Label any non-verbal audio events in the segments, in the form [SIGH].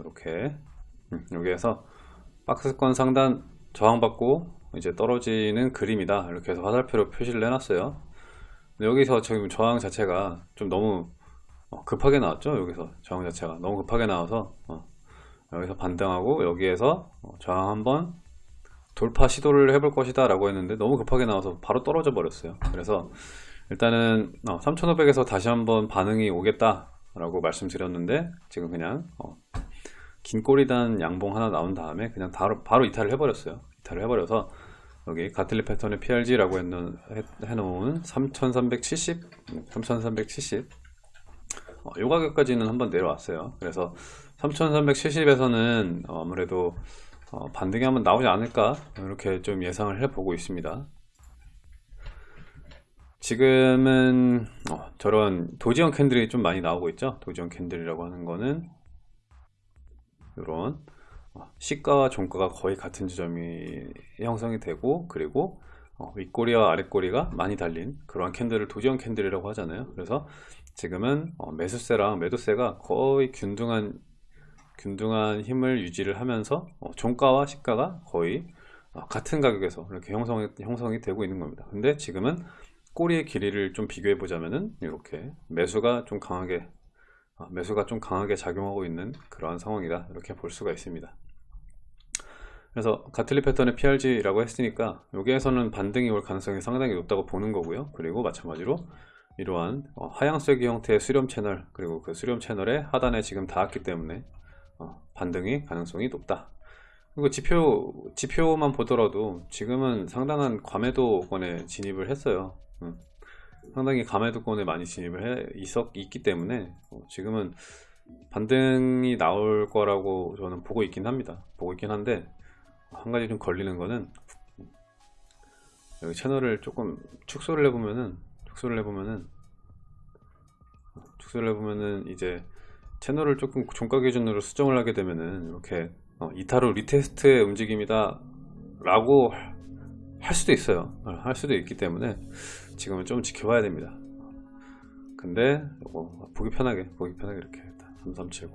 이렇게. 음, 여기에서 박스권 상단 저항받고 이제 떨어지는 그림이다. 이렇게 해서 화살표로 표시를 해놨어요. 여기서 지금 저항 자체가 좀 너무 어, 급하게 나왔죠? 여기서 저항 자체가 너무 급하게 나와서 어, 여기서 반등하고 여기에서 어, 저항 한번 돌파 시도를 해볼 것이다 라고 했는데 너무 급하게 나와서 바로 떨어져 버렸어요. 그래서 일단은 3500에서 다시 한번 반응이 오겠다 라고 말씀드렸는데 지금 그냥 어, 긴 꼬리단 양봉 하나 나온 다음에 그냥 바로, 바로 이탈을 해버렸어요. 이탈을 해버려서 여기 Gartley 패턴의 PRZ라고 해놓은, 해놓은 3370 3370 어, 요 가격까지는 한번 내려왔어요. 그래서 3370에서는 어, 아무래도 어, 반등이 한번 나오지 않을까 이렇게 좀 예상을 해보고 있습니다. 지금은 어, 저런 도지형 캔들이 좀 많이 나오고 있죠? 도지형 캔들이라고 하는 거는 이런 어, 시가와 종가가 거의 같은 지점이 형성이 되고 그리고 어, 윗꼬리와 아랫꼬리가 많이 달린 그러한 캔들을 도지형 캔들이라고 하잖아요. 그래서 지금은 어, 매수세랑 매도세가 거의 균등한 균등한 힘을 유지를 하면서 어, 종가와 시가가 거의 어, 같은 가격에서 이렇게 형성이, 형성이 되고 있는 겁니다. 근데 지금은 꼬리의 길이를 좀 비교해 보자면은 이렇게 매수가 좀 강하게 어, 매수가 좀 강하게 작용하고 있는 그러한 상황이다. 이렇게 볼 수가 있습니다. 그래서 가틀리 패턴의 PRG라고 했으니까 여기에서는 반등이 올 가능성이 상당히 높다고 보는 거고요. 그리고 마찬가지로 이러한 어, 하향세기 형태의 수렴 채널 그리고 그 수렴 채널의 하단에 지금 닿았기 때문에 어, 반등이 가능성이 높다. 그리고 지표, 지표만 보더라도 지금은 상당한 과매도권에 진입을 했어요. 음. 상당히 과매도권에 많이 진입을 해 있었, 있기 때문에 어, 지금은 반등이 나올 거라고 저는 보고 있긴 합니다. 보고 있긴 한데 한 가지 좀 걸리는 거는 여기 채널을 조금 축소를 해보면은 축소를 해보면은 축소를 해보면은 이제 채널을 조금 종가 기준으로 수정을 하게 되면은 이렇게 어, 이탈 후 retest의 움직임이다 라고 할 수도 있어요. 어, 할 수도 있기 때문에 지금은 좀 지켜봐야 됩니다. 근데 요거 보기 편하게 보기 편하게 이렇게 3370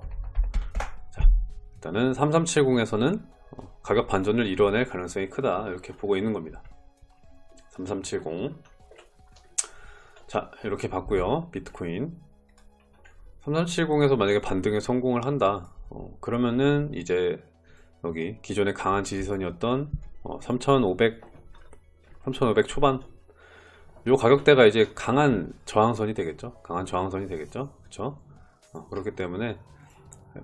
자, 일단은 3370에서는 어, 가격 반전을 이뤄낼 가능성이 크다. 이렇게 보고 있는 겁니다. 3370자 이렇게 봤고요. 비트코인. 3370에서 만약에 반등에 성공을 한다. 어, 그러면은 이제 여기 기존의 강한 지지선이었던 어, 3500 3500 초반 요 가격대가 이제 강한 저항선이 되겠죠? 강한 저항선이 되겠죠? 그렇죠 어, 그렇기 때문에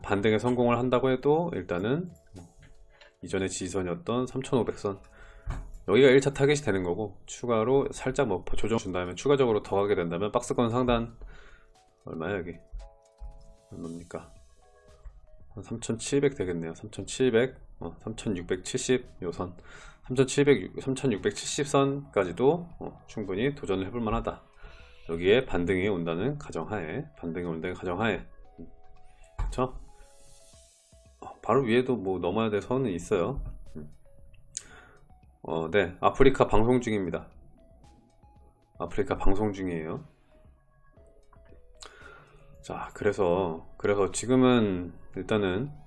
반등에 성공을 한다고 해도 일단은 이전의 지지선이었던 3500선 여기가 1차 타겟이 되는 거고 추가로 살짝 뭐 조정 준 다음에 추가적으로 더 가게 된다면 박스권 상단 얼마야 여기? 얼마입니까? 3700 되겠네요. 3700 어, 3670 요선 3700 3670선까지도 어, 충분히 도전을 해볼 만하다. 여기에 반등이 온다는 가정하에 반등이 온다는 가정하에. 그쵸? 어, 바로 위에도 뭐 넘어야 될 선은 있어요. 음. 어, 네. 아프리카 방송 중입니다. 아프리카 방송 중이에요. 자 그래서 그래서 지금은 일단은 어,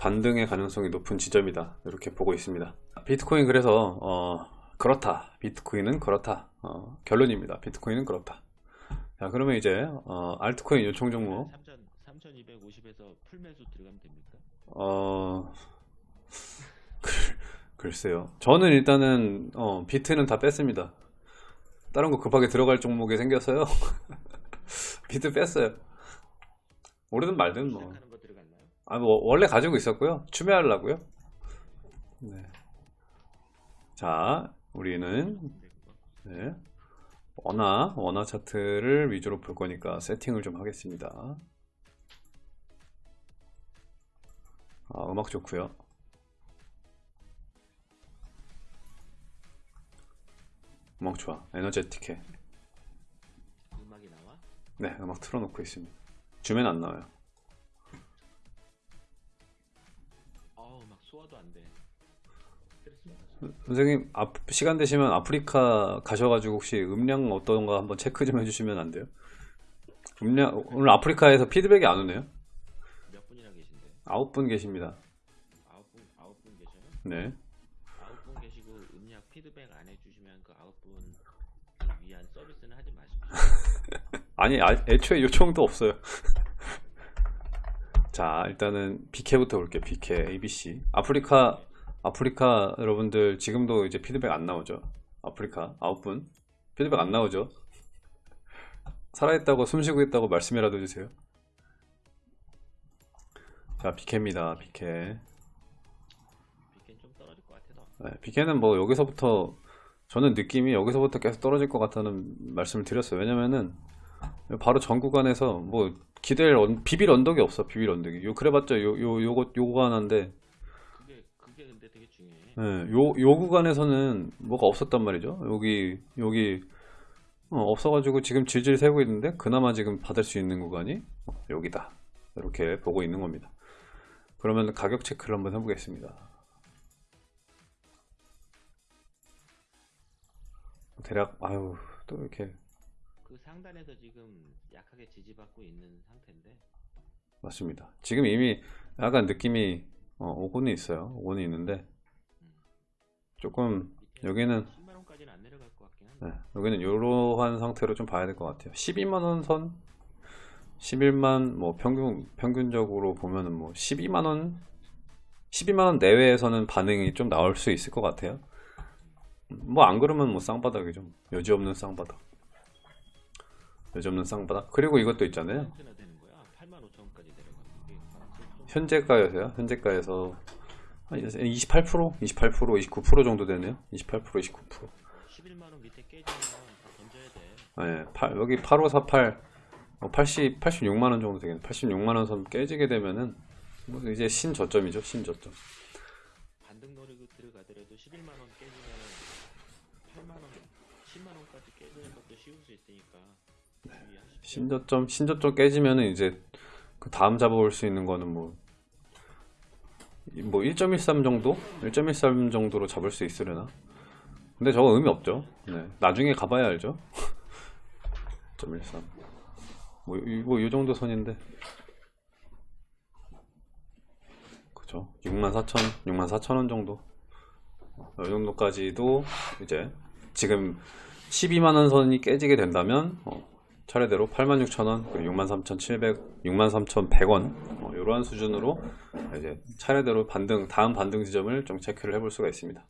반등의 가능성이 높은 지점이다. 이렇게 보고 있습니다. 비트코인 그래서 어, 그렇다. 비트코인은 그렇다. 어, 결론입니다. 비트코인은 그렇다. 자 그러면 이제 어, 알트코인 요청 종목. 3250에서 풀매수 들어가면 됩니까? 어 글쎄요. 저는 일단은 어, 비트는 다 뺐습니다. 다른 거 급하게 들어갈 종목이 생겼어요. [LAUGHS] 비트 뺐어요. 오르든 말든 뭐. 아, 뭐 원래 가지고 있었고요. 추매하려고요. 네. 자, 우리는 네. 원화, 원화 차트를 위주로 볼 거니까 세팅을 좀 하겠습니다. 아, 음악 좋고요. 음악 좋아. 에너제틱해. 음악이 나와? 네, 음악 틀어놓고 있습니다. 주면 안 나와요. 선생님 앞, 시간 되시면 아프리카 가셔가지고 혹시 음량 어떤가 한번 체크 좀 해주시면 안 돼요? 음량 오늘 아프리카에서 피드백이 안 오네요. 몇 분이나 계신데? 아홉 분 계십니다. 아홉 분 아홉 분 계셔요? 네. 아홉 분 계시고 음량 피드백 안 해주시면 그 아홉 분을 위한 서비스는 하지 마십시오. [LAUGHS] 아니, 아, 애초에 요청도 없어요. [LAUGHS] 자, 일단은 BK부터 볼게요. BK, ABC. 아프리카, 아프리카 여러분들 지금도 이제 피드백 안 나오죠? 아프리카 아홉 분 피드백 안 나오죠? 살아있다고 숨쉬고 있다고 말씀이라도 해주세요. 자, BK입니다. BK. 비켄 좀 떨어질 것 같아서. 네, BK는 뭐 여기서부터 저는 느낌이 여기서부터 계속 떨어질 것 같다는 말씀을 드렸어요. 왜냐면은 바로 전 구간에서 뭐 기댈 언- 비빌 언덕이 없어. 비빌 언덕이. 요 그래봤자 요 요 요거 요거 하나인데 예, 요, 요 구간에서는 뭐가 없었단 말이죠. 여기, 여기, 어, 없어가지고 지금 질질 세고 있는데, 그나마 지금 받을 수 있는 구간이 어, 여기다. 이렇게 보고 있는 겁니다. 그러면 가격 체크를 한번 해보겠습니다. 대략, 아유, 또 이렇게, 그 상단에서 지금 약하게 지지받고 있는 상태인데 맞습니다. 지금 이미 약간 느낌이, 어, 오고는 있어요. 오고는 있는데, 조금, 여기는 10만 원까지는 안 내려갈 것 같긴 한데. 네, 여기는 이러한 상태로 좀 봐야 될 것 같아요. 12만 원 선, 11만 뭐 평균 평균적으로 보면은 뭐 12만 원, 12만 원 내외에서는 반응이 좀 나올 수 있을 것 같아요. 뭐 안 그러면 뭐 쌍바닥이죠. 여지 없는 쌍바닥. 여지 없는 쌍바닥. 그리고 이것도 있잖아요. 얼마나 되는 거야? 8만 5천 원까지 내려가는 게좀 현재가에서요. 현재가에서 한 28%, 28%, 29% 정도 되네요. 28%, 29%. 11만 원 밑에 깨지면 다 던져야 돼. 네, 팔- 여기 8548, 뭐 80, 86만 원 정도 되겠네. 86만 원 선 깨지게 되면은 뭐 이제 신저점이죠, 신저점. 반등 노리고 들어가더라도 11만 원 깨지면 8만 원, 10만 원까지 깨지는 것도 쉬울 수 있으니까 주의하십시오. 신저점, 신저점 깨지면은 이제 그 다음 잡아올 수 있는 거는 뭐, 이- 뭐 1.13 정도? 1.13 정도로 잡을 수 있으려나? 근데 저거 의미 없죠. 네, 나중에 가봐야 알죠. [LAUGHS] 1.13. 뭐, 이- 뭐, 이 정도 선인데. 그죠. 64,000, 64,000원 정도. 이 정도까지도 이제 지금 12만원 선이 깨지게 된다면, 어, 차례대로 86,000원, 그리고 63,700, 63,100원, 어, 이러한 수준으로 이제 차례대로 반등, 다음 반등 지점을 좀 체크를 해볼 수가 있습니다.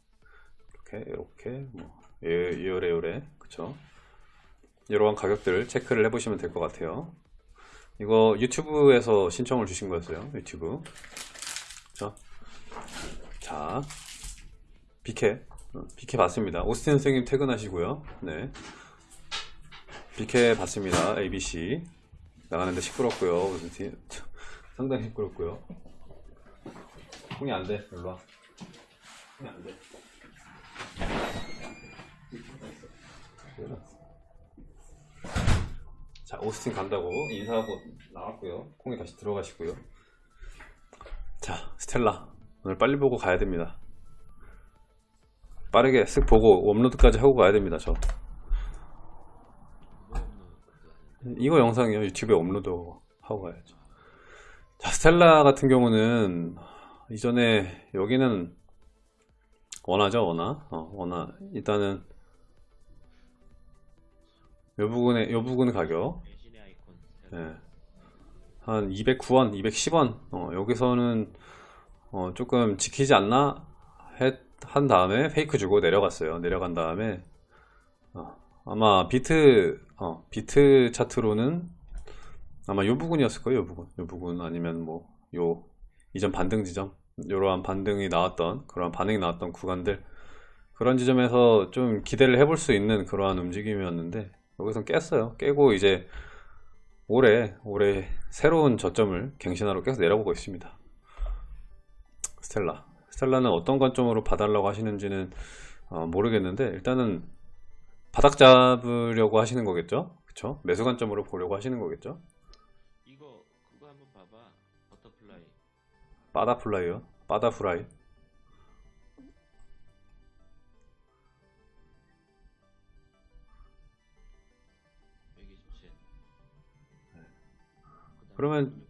이렇게, 이렇게, 뭐, 예, 요래, 요래, 그쵸. 이러한 가격들 체크를 해보시면 될 것 같아요. 이거 유튜브에서 신청을 주신 거였어요. 유튜브. 자, 자, 비케, 어, 비케 봤습니다. 오스틴 선생님 퇴근하시고요. 네. 비케 봤습니다. ABC. 나가는데 시끄럽고요. 오스틴. [LAUGHS] 상당히 시끄럽고요. 홍이 안 돼. 일로 와. 홍이 안 돼. 자, 오스틴 간다고 인사하고 나왔고요. 콩이 다시 들어가시고요. 자, 스텔라. 오늘 빨리 보고 가야 됩니다. 빠르게 쓱 보고 업로드까지 하고 가야 됩니다, 저. 뭐 없는 그거 아닌데. 이거 영상이요. 유튜브에 업로드 하고 가야죠. 자, 스텔라 같은 경우는 이전에 여기는 원하죠, 원하. 어, 원하. 일단은 요 부분의 요 부분 가격. 예. 한 209원, 210원, 어, 여기서는 어, 조금 지키지 않나 했- 한 다음에 페이크 주고 내려갔어요. 내려간 다음에 어, 아마 비트 어, 비트 차트로는 아마 요 부분이었을 거예요. 요 부분, 요 부분 아니면 뭐 요 이전 반등 지점, 이러한 반등이 나왔던 그러한 반응이 나왔던 구간들 그런 지점에서 좀 기대를 해볼 수 있는 그러한 움직임이었는데 여기서 깼어요. 깨고 이제 올해 올해 새로운 저점을 갱신하러 계속 내려보고 있습니다. 스텔라 스텔라는 어떤 관점으로 봐달라고 하시는지는 어, 모르겠는데 일단은 바닥 잡으려고 하시는 거겠죠? 그쵸? 매수 관점으로 보려고 하시는 거겠죠? 이거 그거 한번 봐봐. butterfly. 바다플라이요? 바다프라이 127. 그러면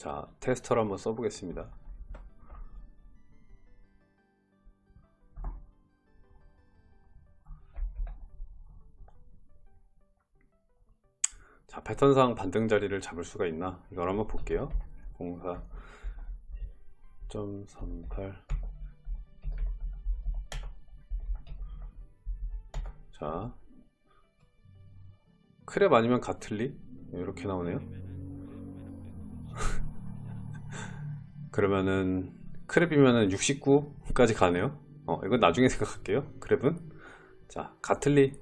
자, 테스터를 한번 써보겠습니다. 자, 패턴상 반등 자리를 잡을 수가 있나? 이걸 한번 볼게요. 04.38 자, 크랩 아니면 가틀리? 이렇게 나오네요. 그러면은 크랩이면은 69까지 가네요. 어, 이건 나중에 [LAUGHS] 생각할게요. 크랩은 자 가틀리,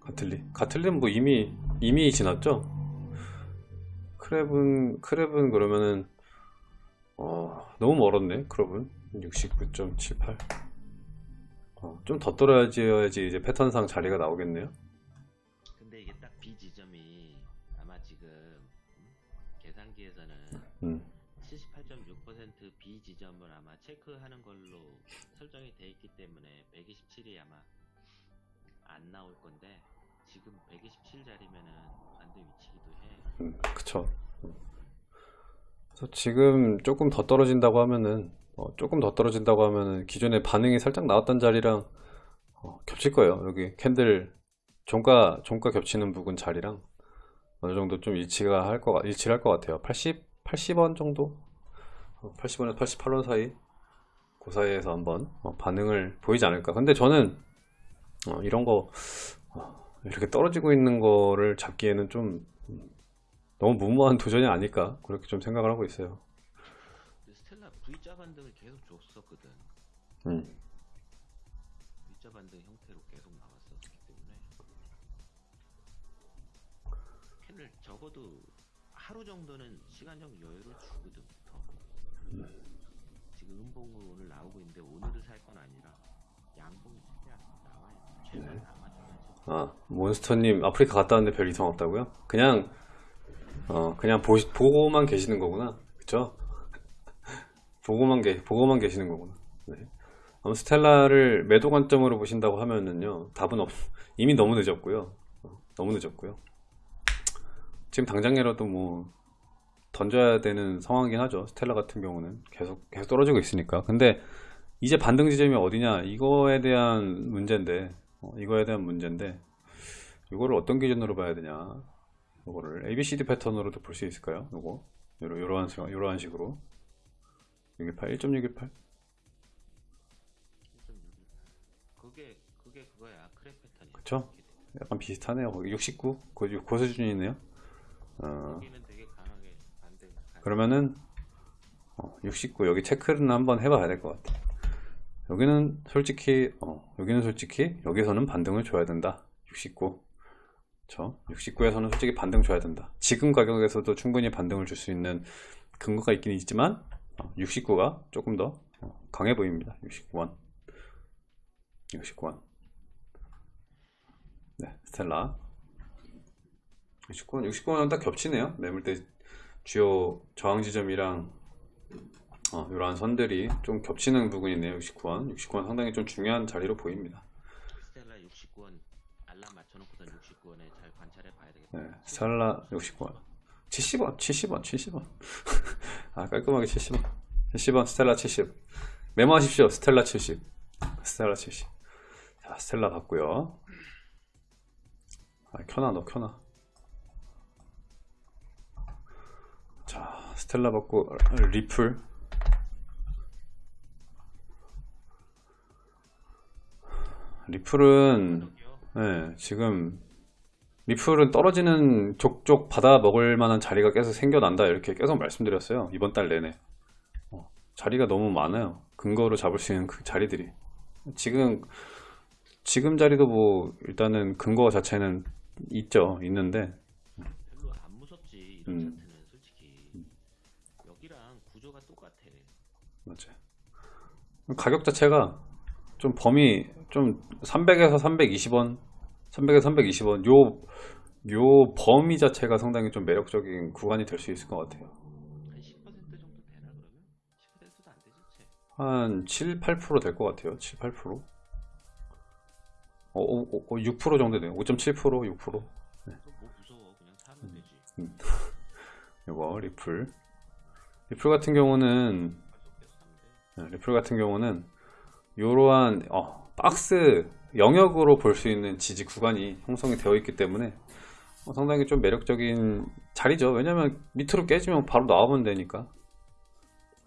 가틀리, 가틀리는 뭐 이미 이미 지났죠. 크랩은 크랩은 그러면은 어, 너무 멀었네. 크랩은 69.78. 어, 좀더 떨어져야지 이제 패턴상 자리가 나오겠네요. 근데 이게 딱 B 지점이 아마 지금 음? 계산기에서는 음, 78.6% B 지점을 아마 체크하는 걸로 설정이 돼 있기 때문에 127이 아마 안 나올 건데 지금 127 자리면은 반대 위치기도 해. 음, 그쵸. 음. 그래서 지금 조금 더 떨어진다고 하면은 어, 조금 더 떨어진다고 하면은 기존에 반응이 살짝 나왔던 자리랑 어, 겹칠 거예요. 여기 캔들 종가 종가 겹치는 부분 자리랑 어느 정도 좀 일치가 할 거, 일치를 할것 같아요. 80, 80원 정도? 80원에서 88원 사이? 그 사이에서 한번 어, 반응을 보이지 않을까. 근데 저는 어, 이런 거 어, 이렇게 떨어지고 있는 거를 잡기에는 좀 음, 너무 무모한 도전이 아닐까 그렇게 좀 생각을 하고 있어요. 스텔라 V자 반등을 계속 줬었거든. 음, V자 반등 형태로 계속 나왔었기 때문에 캔을 적어도 하루 정도는 시간적 여유를 더. 지금 음봉으로 오늘 나오고 있는데 오늘을 살 건 아니라 양봉이 최대한 나와야 돼. 최대한 남아줘야지. 아 몬스터님 아프리카 갔다 왔는데 별 이상 없다고요? 그냥 어 그냥 보, 보고만 계시는 거구나, 그쵸? [LAUGHS] 보고만 계 보고만 계시는 거구나. 네. 아무 스텔라를 매도 관점으로 보신다고 하면은요 답은 없 이미 너무 늦었고요. 어, 너무 늦었고요. 지금 당장이라도 뭐 던져야 되는 상황이긴 하죠. 스텔라 같은 경우는 계속 계속 떨어지고 있으니까. 근데 이제 반등 지점이 어디냐? 이거에 대한 문제인데 어, 이거에 대한 문제인데 이거를 어떤 기준으로 봐야 되냐? 이거를 ABCD 패턴으로도 볼 수 있을까요? 요거? 요러, 요러한, 식- 요러한 식으로. 618 1.618 그게 그게 그거야. 크랩 패턴이야. 그쵸? 약간 비슷하네요. 거기 69 그, 그 수준이네요. 어, 그러면은 어, 69 여기 체크는 한번 해봐야 될 것 같아. 여기는 솔직히 어, 여기는 솔직히 여기서는 반등을 줘야 된다. 69. 저 69에서는 솔직히 반등 줘야 된다. 지금 가격에서도 충분히 반등을 줄 수 있는 근거가 있긴 있지만 69가 조금 더 어, 강해 보입니다. 69원. 69원. 네, 스텔라. 69원, 69원은 딱 겹치네요. 매물대 주요 저항 지점이랑 어, 이러한 선들이 좀 겹치는 부분이네요. 69원. 69원 상당히 좀 중요한 자리로 보입니다. 스텔라 69원 알람 맞춰놓고선 69원에 잘 관찰해 봐야 되겠다. 네, 스텔라 69원. 70원, 70원, 70원. 아, 깔끔하게 70원. 70원, 스텔라 70. 메모하십시오. 스텔라 70. 스텔라 70. 자, 스텔라 봤고요. 아, 켜놔, 너 켜놔. 스텔라 받고 리플. 리플은. 네, 지금 리플은 떨어지는 족족 받아 먹을 만한 자리가 계속 생겨난다 이렇게 계속 말씀드렸어요 이번 달 내내 어, 자리가 너무 많아요 근거로 잡을 수 있는 그 자리들이 지금 지금 자리도 뭐 일단은 근거 자체는 있죠 있는데 별로 안 무섭지 이런 음. 맞아요 가격 자체가 좀 범위 좀 300에서 320원 300에서 320원 요, 요 범위 자체가 상당히 좀 매력적인 구간이 될 수 있을 것 같아요 한10% 정도 되나 그러면? 10%도 안 되지 채. 한 7, 8%될 것 같아요. 7, 8%. 어, 어, 어, 6% 정도 돼요. 5.7%, 6%. 또뭐 사면 되지. [LAUGHS] 이거 리플. 리플 같은 경우는 네, 리플 같은 경우는 이러한 어, 박스 영역으로 볼 수 있는 지지 구간이 형성이 되어 있기 때문에 어, 상당히 좀 매력적인 자리죠. 왜냐면 밑으로 깨지면 바로 나오면 되니까.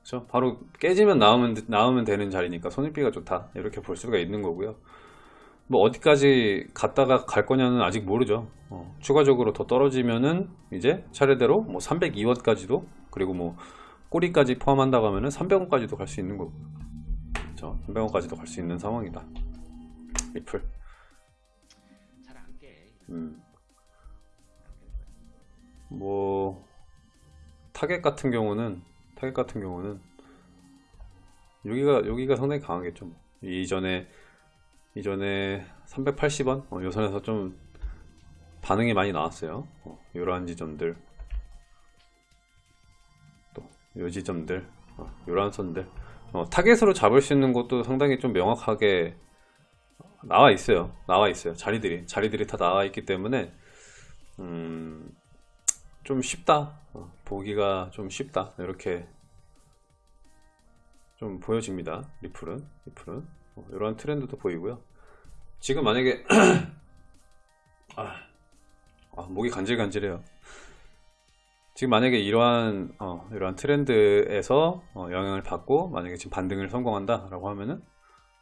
그렇죠? 바로 깨지면 나오면 나오면 되는 자리니까 손익비가 좋다. 이렇게 볼 수가 있는 거고요. 뭐 어디까지 갔다가 갈 거냐는 아직 모르죠. 어, 추가적으로 더 떨어지면은 이제 차례대로 뭐 302원까지도 그리고 뭐 꼬리까지 포함한다고 하면은 300원까지도 갈 수 있는 거고. 그렇죠? 300원까지도 갈 수 있는 상황이다. 리플. 잘안 깨. 음. 뭐 타겟 같은 경우는 타겟 같은 경우는 여기가 여기가 상당히 강하겠죠. 뭐. 이전에 이전에 380원 어, 요 선에서 좀 반응이 많이 나왔어요. 어, 이러한 지점들 또 요 지점들 어, 요러한 선들 어, 타겟으로 잡을 수 있는 것도 상당히 좀 명확하게 나와 있어요. 나와 있어요. 자리들이 자리들이 다 나와 있기 때문에 음, 좀 쉽다. 어, 보기가 좀 쉽다. 이렇게 좀 보여집니다. 리플은 리플은 어, 이러한 트렌드도 보이고요. 지금 만약에 [CLEARS THROAT] 아, 아, 목이 간질간질해요. 지금 만약에 이러한 어, 이러한 트렌드에서 어, 영향을 받고 만약에 지금 반등을 성공한다 라고 하면은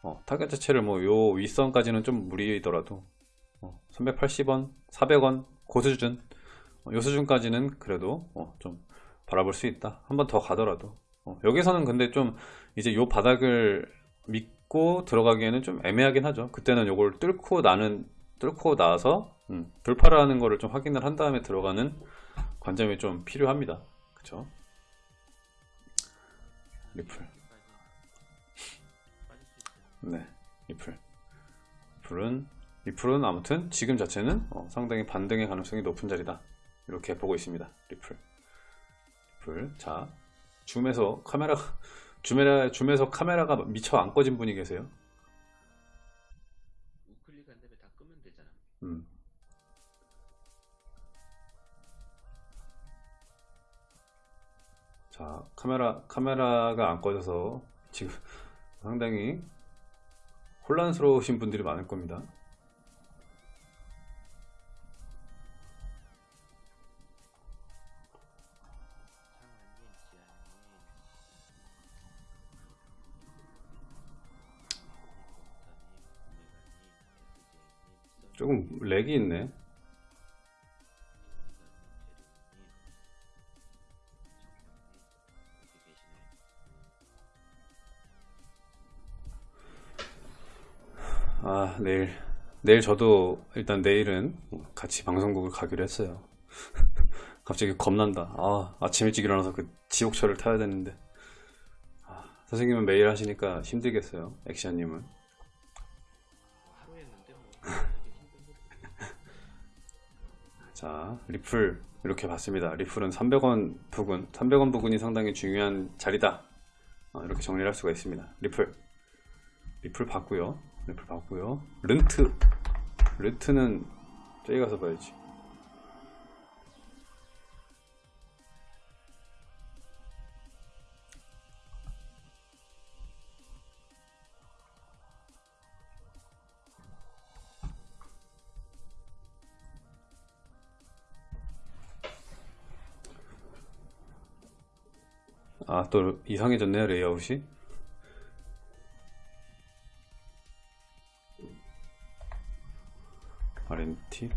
어, 타겟 자체를 뭐 요 윗선까지는 좀 무리더라도 어, 380원, 400원 그 수준 어, 요 수준까지는 그래도 어, 좀 바라볼 수 있다. 한 번 더 가더라도 어, 여기서는 근데 좀 이제 요 바닥을 믿고 들어가기에는 좀 애매하긴 하죠. 그때는 요걸 뚫고 나는 뚫고 나서 음, 돌파를 하는 거를 좀 확인을 한 다음에 들어가는 관점이 좀 필요합니다. 그쵸? 리플. 네, 리플. 리플은 리플은 아무튼 지금 자체는 어, 상당히 반등의 가능성이 높은 자리다. 이렇게 보고 있습니다. 리플. 리플. 자, 줌에서 카메라 [LAUGHS] 줌에 줌에서 카메라가 미처 안 꺼진 분이 계세요. 우클릭 한 다음 자, 카메라 카메라가 안 꺼져서 지금 [LAUGHS] 상당히 혼란스러우신 분들이 많을 겁니다. 조금 렉이 있네. 내일 내일 저도 일단 내일은 같이 방송국을 가기로 했어요. [LAUGHS] 갑자기 겁난다. 아, 아침 일찍 일어나서 그 지옥철을 타야 되는데. 아, 선생님은 매일 하시니까 힘들겠어요. 액션님은. 뭐 [LAUGHS] 자, 리플 이렇게 봤습니다. 리플은 300원 부근, 300원 부근이 상당히 중요한 자리다. 어, 이렇게 정리를 할 수가 있습니다. 리플, 리플 봤고요. 리플 봤고요. 른트, 른트는 저기 가서 봐야지. 아, 또 이상해졌네요, 레이아웃이. RMT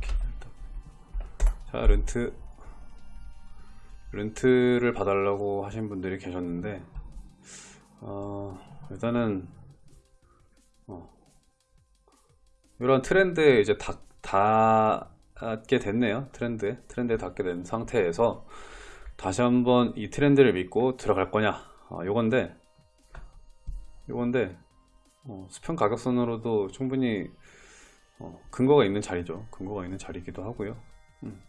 자, 렌트. 렌트를 봐달라고 하신 분들이 계셨는데 어, 일단은 어, 이런 트렌드에 이제 닿, 닿게 됐네요. 트렌드에 트렌드에 닿게 된 상태에서 다시 한번 이 트렌드를 믿고 들어갈 거냐. 어, 요건데 요건데 어, 수평 가격선으로도 충분히 어, 근거가 있는 자리죠. 근거가 있는 자리이기도 하고요. 음.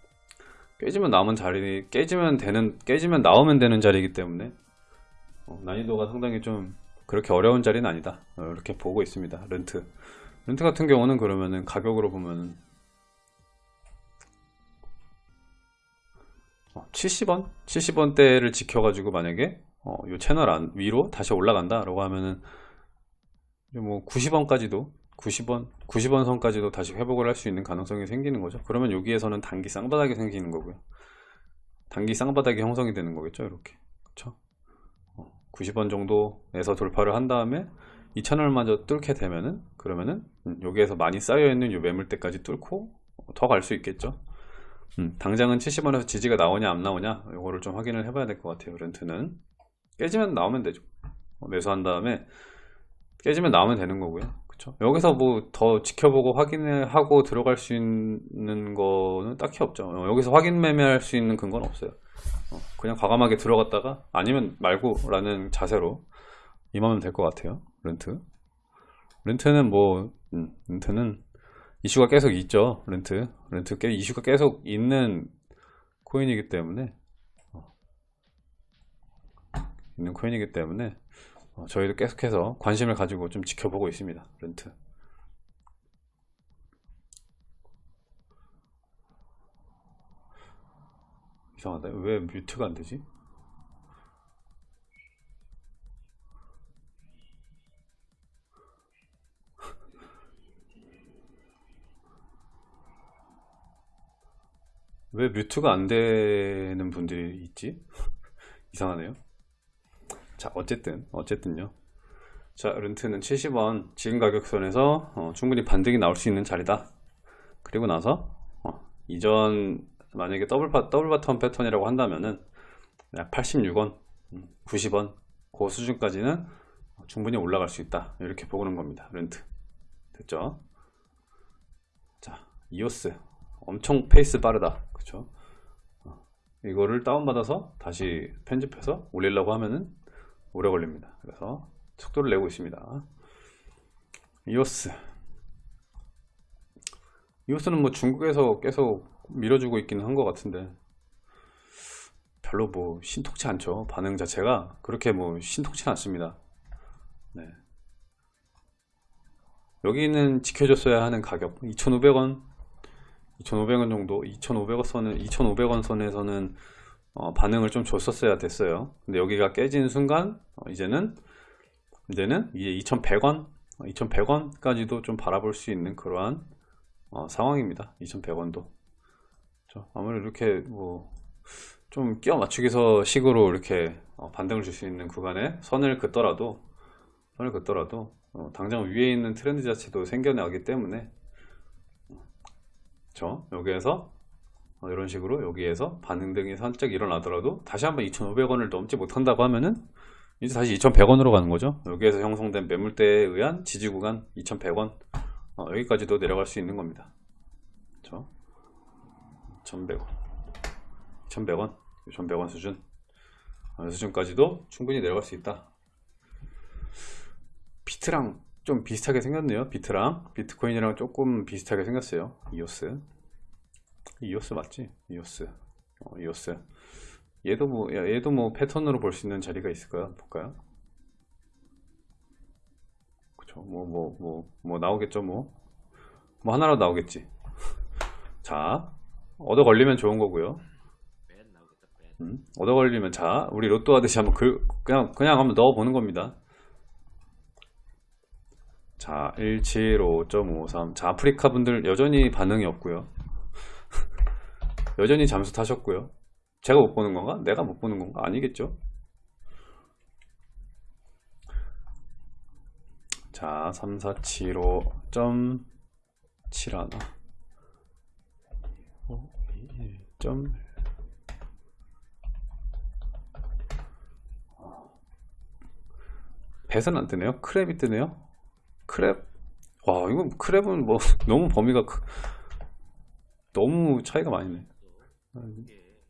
깨지면 나오면 자리 깨지면 되는 깨지면 나오면 되는 자리이기 때문에 어, 난이도가 상당히 좀 그렇게 어려운 자리는 아니다. 어, 이렇게 보고 있습니다. 렌트. 렌트 같은 경우는 그러면은 가격으로 보면은 70원? 70원대를 지켜가지고 만약에 어, 요 채널 안, 위로 다시 올라간다 라고 하면은 이제 뭐 90원까지도 90원, 90원 선까지도 다시 회복을 할 수 있는 가능성이 생기는 거죠. 그러면 여기에서는 단기 쌍바닥이 생기는 거고요. 단기 쌍바닥이 형성이 되는 거겠죠. 이렇게. 그쵸? 90원 정도에서 돌파를 한 다음에 이 채널 마저 뚫게 되면은 그러면은 음, 여기에서 많이 쌓여 있는 요 매물대까지 뚫고 더 갈 수 있겠죠. 음, 당장은 70원에서 지지가 나오냐 안 나오냐 이거를 좀 확인을 해봐야 될 것 같아요. 렌트는 깨지면 나오면 되죠. 어, 매수한 다음에 깨지면 나오면 되는 거고요. 그쵸? 여기서 뭐 더 지켜보고 확인을 하고 들어갈 수 있는 거는 딱히 없죠. 어, 여기서 확인 매매할 수 있는 근거는 없어요. 어, 그냥 과감하게 들어갔다가 아니면 말고라는 자세로 임하면 될 것 같아요. 렌트. 렌트는 뭐 음, 렌트는 이슈가 계속 있죠. 렌트. 렌트 꽤 이슈가 계속 있는 코인이기 때문에 어, 있는 코인이기 때문에 어, 저희도 계속해서 관심을 가지고 좀 지켜보고 있습니다. 렌트. 이상하다. 왜 뮤트가 안 되지? [LAUGHS] 왜 mute가 안 되는 분들이 있지? [LAUGHS] 이상하네요. 자, 어쨌든, 어쨌든요. 자, 렌트는 70원 지금 가격선에서 어, 충분히 반등이 나올 수 있는 자리다. 그리고 나서 어, 이전 만약에 더블 파, double bottom 패턴이라고 한다면은 약 86원, 90원 그 수준까지는 충분히 올라갈 수 있다. 이렇게 보는 겁니다. 렌트. 됐죠? 자, 이오스 엄청 페이스 빠르다. 그쵸? 어, 이거를 다운받아서 다시 편집해서 올리려고 하면은 오래 걸립니다. 그래서 속도를 내고 있습니다. 이오스. 이오스는 뭐 중국에서 계속 밀어주고 있긴 한것 같은데 별로 뭐 신통치 않죠. 반응 자체가 그렇게 뭐 신통치 않습니다. 네. 여기는 지켜줬어야 하는 가격 2,500원 2,500원 정도 2,500원 선은 2,500원 선에서는 어, 반응을 좀 줬었어야 됐어요. 근데 여기가 깨진 순간 어, 이제는 이제는 이제 2,100원 2,100원까지도 좀 바라볼 수 있는 그러한 어, 상황입니다. 2,100원도 아무래도 이렇게 뭐 좀 끼워 맞추기서 식으로 이렇게 어, 반등을 줄 수 있는 구간에 선을 긋더라도 선을 긋더라도 어, 당장 위에 있는 트렌드 자체도 생겨나기 때문에 저 여기에서 어, 이런 식으로 여기에서 반응 등이 살짝 일어나더라도 다시 한번 2,500원을 넘지 못한다고 하면은 이제 다시 2,100원으로 가는 거죠. 여기에서 형성된 매물대에 의한 지지 구간 2,100원 어, 여기까지도 내려갈 수 있는 겁니다. 그렇죠? 1,100원 2,100원 2,100원 수준 어, 수준까지도 충분히 내려갈 수 있다. 비트랑 좀 비슷하게 생겼네요. 비트랑 비트코인이랑 조금 비슷하게 생겼어요. 이오스 이오스 맞지? 이오스. 어, 이오스. 얘도 뭐 야, 얘도 뭐 패턴으로 볼 수 있는 자리가 있을까요? 볼까요? 그쵸. 뭐뭐뭐뭐 나오겠죠 뭐. 뭐 하나라도 나오겠지. [LAUGHS] 자 얻어 걸리면 좋은 거고요. 음, 얻어 걸리면 자 우리 로또 하듯이 한번 그, 그냥 그냥 한번 넣어 보는 겁니다. 자 175.53. 자 아프리카 분들 여전히 반응이 없고요 여전히 잠수 타셨고요 제가 못 보는 건가? 내가 못 보는 건가? 아니겠죠? 자, 3475.71 어, 1점 배선 안 뜨네요. 크랩이 뜨네요. 크랩. 와, 이거 크랩은 뭐 [LAUGHS] 너무 범위가 크... 너무 차이가 많이 네. 이게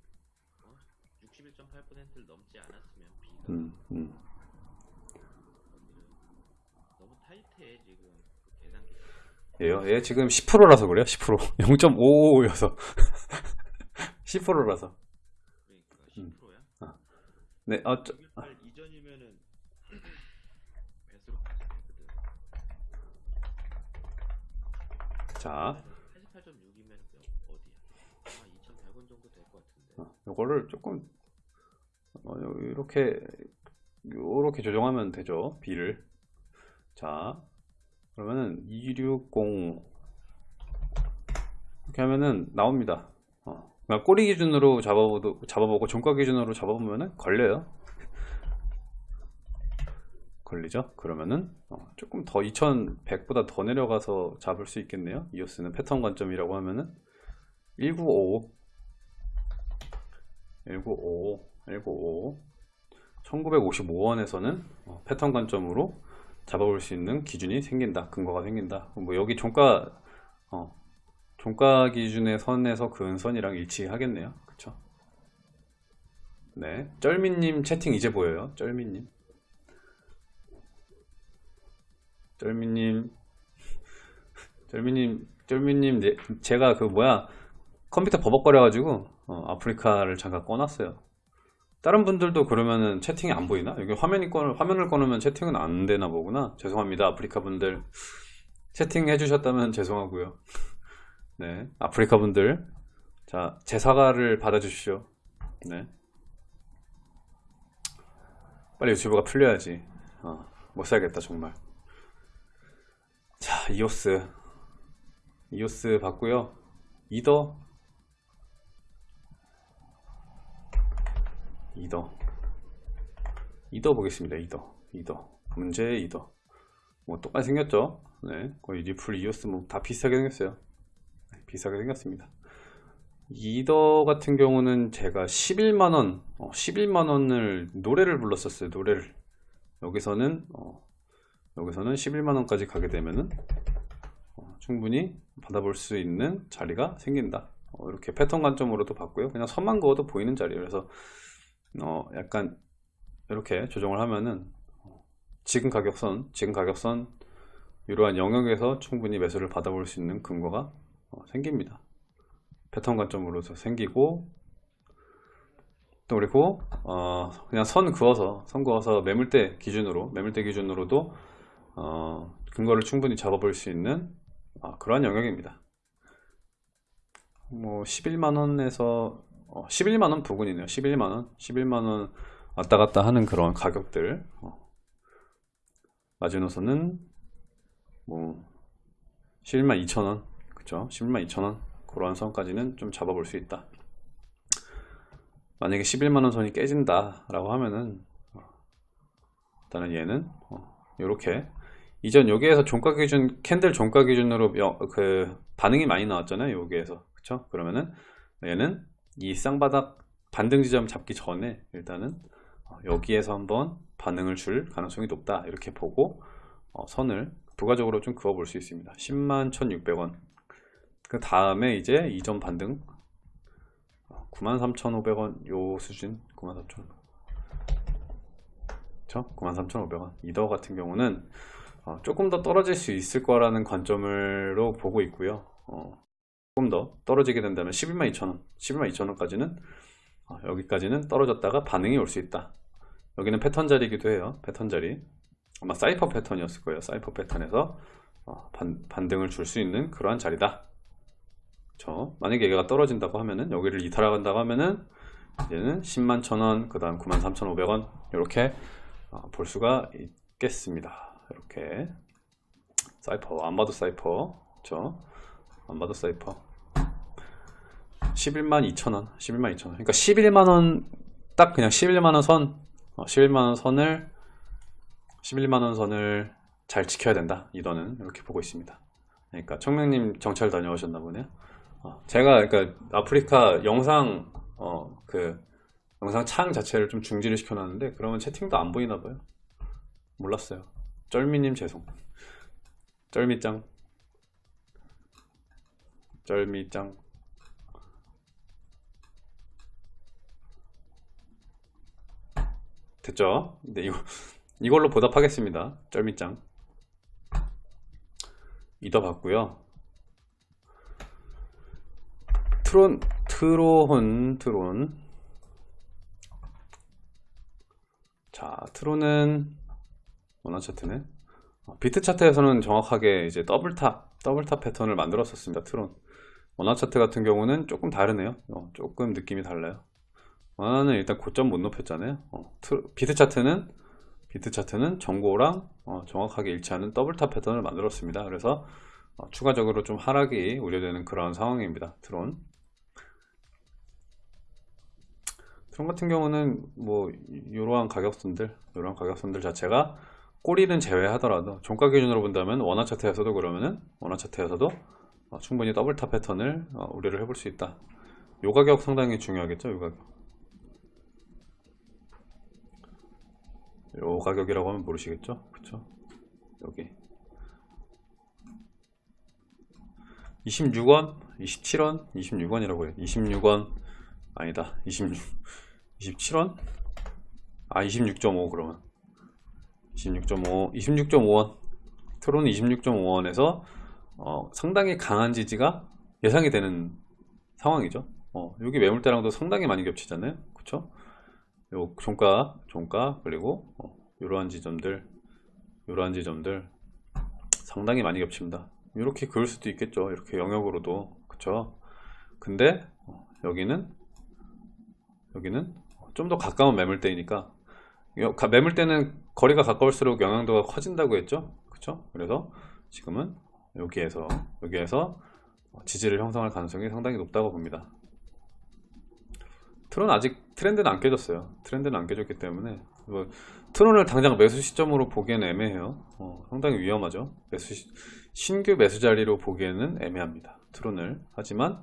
어? 61.8%를 넘지 않았으면 비가 음, 음. 너무 타이트해 지금 그 계산기 얘요? 얘 지금 10%라서 그래요? 10% 0.55여서 10%라서 그러니까 음. 10%야? 네, 어, 저, 6.18 이전이면은 [CLEARS THROAT] 배수로 자 요거를 조금 어, 요- 이렇게 조정하면 되죠 B를. 자 그러면은 260 이렇게 하면은 나옵니다. 어, 그러니까 꼬리 기준으로 잡아보도, 잡아보고 종가 기준으로 잡아보면은 걸려요. 걸리죠? 그러면은 어, 조금 더 2100보다 더 내려가서 잡을 수 있겠네요. 이오스는 패턴 관점이라고 하면은. 1955 1955 1955 1955원에서는 어, 패턴 관점으로 잡아볼 수 있는 기준이 생긴다 근거가 생긴다. 뭐 여기 종가 어, 종가 기준의 선에서 그은 선이랑 일치하겠네요. 그쵸? 네. 쩔미님 채팅 이제 보여요. 쩔미님. 쩔미님. 쩔미님 쩔미님 네, 제가 그 뭐야 컴퓨터 버벅거려 가지고 어, 아프리카를 잠깐 꺼놨어요. 다른 분들도 그러면은 채팅이 안 보이나? 여기 화면이 꺼, 화면을 꺼놓으면 채팅은 안 되나 보구나. 죄송합니다, 아프리카 분들. 채팅 해주셨다면 죄송하고요. [LAUGHS] 네, 아프리카 분들. 자, 제 사과를 받아주십시오. 네. 빨리 유튜브가 풀려야지. 어, 못 살겠다, 정말. 자, 이오스. 이오스 봤고요. 이더 이더. 이더 보겠습니다 이더. 이더. 문제 이더. 뭐 똑같이 생겼죠? 네 거의 리플 이오스 뭐 다 비슷하게 생겼어요. 네, 비슷하게 생겼습니다. 이더 같은 경우는 제가 11만원 어, 11만원을 노래를 불렀었어요 노래를. 여기서는 어, 여기서는 11만원까지 가게 되면은 어, 충분히 받아볼 수 있는 자리가 생긴다. 어, 이렇게 패턴 관점으로도 봤고요. 그냥 선만 그어도 보이는 자리예요. 그래서 어, 약간 이렇게 조정을 하면은 어, 지금 가격선, 지금 가격선 이러한 영역에서 충분히 매수를 받아볼 수 있는 근거가 어, 생깁니다. 패턴 관점으로서 생기고 또 그리고 어, 그냥 선 그어서 선 그어서 매물대 기준으로 매물대 기준으로도 어, 근거를 충분히 잡아볼 수 있는 어, 그러한 영역입니다. 뭐 11만원에서 어, 11만원 부근이네요. 11만원. 11만원 왔다 갔다 하는 그런 가격들. 어. 마지노선은 뭐 11만 2천원. 그쵸? 11만 2천원. 그러한 선까지는 좀 잡아볼 수 있다. 만약에 11만원 선이 깨진다 라고 하면은 어, 일단은 얘는 이렇게. 이전 여기에서 종가 기준 캔들 종가 기준으로 여- 그 반응이 많이 나왔잖아요. 여기에서. 그쵸? 그러면은 얘는 이 쌍바닥 반등 지점 잡기 전에 일단은 어, 여기에서 한번 반응을 줄 가능성이 높다. 이렇게 보고 어, 선을 부가적으로 좀 그어 볼 수 있습니다. 10만 1600원. 그 다음에 이제 이전 반등. 93,500원. 요 수준. 93,500원 그쵸? 93,500원. 이더 같은 경우는 어, 조금 더 떨어질 수 있을 거라는 관점으로 보고 있고요. 어, 조금 더 떨어지게 된다면 11만 2천원 11만 2천원까지는 어, 여기까지는 떨어졌다가 반응이 올 수 있다. 여기는 패턴 자리이기도 해요. 패턴 자리. 아마 사이퍼 패턴이었을 거예요. 사이퍼 패턴에서 어, 반, 반등을 줄 수 있는 그러한 자리다. 저 만약에 얘가 떨어진다고 하면은 여기를 이탈한다고 하면은 이제는 10만 천원 그 다음 9만 3,500원 이렇게 어, 볼 수가 있겠습니다. 이렇게. 사이퍼 안 봐도 사이퍼. 그쵸 안 봐도 사이퍼. 11만 2천원 11만 2천원. 그러니까 11만원 딱 그냥 11만원 선 어, 11만원 선을 11만원 선을 잘 지켜야 된다. 이더는 이렇게 보고 있습니다. 그러니까 청명님 정찰 다녀오셨나 보네요. 어, 제가 그러니까 아프리카 영상 어, 그 영상 창 자체를 좀 중지를 시켜놨는데 그러면 채팅도 안 보이나 봐요. 몰랐어요. 쩔미님 죄송. 쩔미짱 쩔미짱 됐죠? 네, 이거, 이걸로 보답하겠습니다. 쩔미짱. 이더 봤고요. 트론, 트로혼, 트론. 자, 트론은, 원화 차트네. 어, 비트 차트에서는 정확하게 이제 double top, double top 패턴을 만들었었습니다. 트론. 원화 차트 같은 경우는 조금 다르네요. 어, 조금 느낌이 달라요. 원화는 일단 고점 못 높였잖아요. 어, 트- 비트 차트는 비트 차트는 전고랑 어, 정확하게 일치하는 double top 패턴을 만들었습니다. 그래서 어, 추가적으로 좀 하락이 우려되는 그런 상황입니다. 트론. 트론 같은 경우는 뭐 이러한 가격선들, 이러한 가격선들 자체가 꼬리는 제외하더라도 종가 기준으로 본다면 원화 차트에서도 그러면은 원화 차트에서도 어, 충분히 double top 패턴을 어, 우려를 해볼 수 있다. 요 가격 상당히 중요하겠죠, 요 가격. 요 가격이라고 하면 모르시겠죠? 그쵸? 여기 26원, 27원, 26원이라고 해요. 26원 아니다. 26 27원? 아, 26.5 그러면 26.5 26.5원 트론은 26.5원에서 어, 상당히 강한 지지가 예상이 되는 상황이죠. 어, 여기 매물대랑도 상당히 많이 겹치잖아요. 그쵸? 요 종가, 종가 그리고 어, 이러한 지점들, 이러한 지점들 상당히 많이 겹칩니다. 이렇게 그을 수도 있겠죠. 이렇게 영역으로도 그쵸? 근데 어, 여기는 여기는 좀 더 가까운 매물대이니까 매물대는 거리가 가까울수록 영향도가 커진다고 했죠. 그쵸? 그래서 지금은 여기에서 여기에서 지지를 형성할 가능성이 상당히 높다고 봅니다. 트론 아직 트렌드는 안 깨졌어요. 트렌드는 안 깨졌기 때문에 뭐 트론을 당장 매수 시점으로 보기에는 애매해요. 어, 상당히 위험하죠. 매수 시- 신규 매수 자리로 보기에는 애매합니다. 트론을 하지만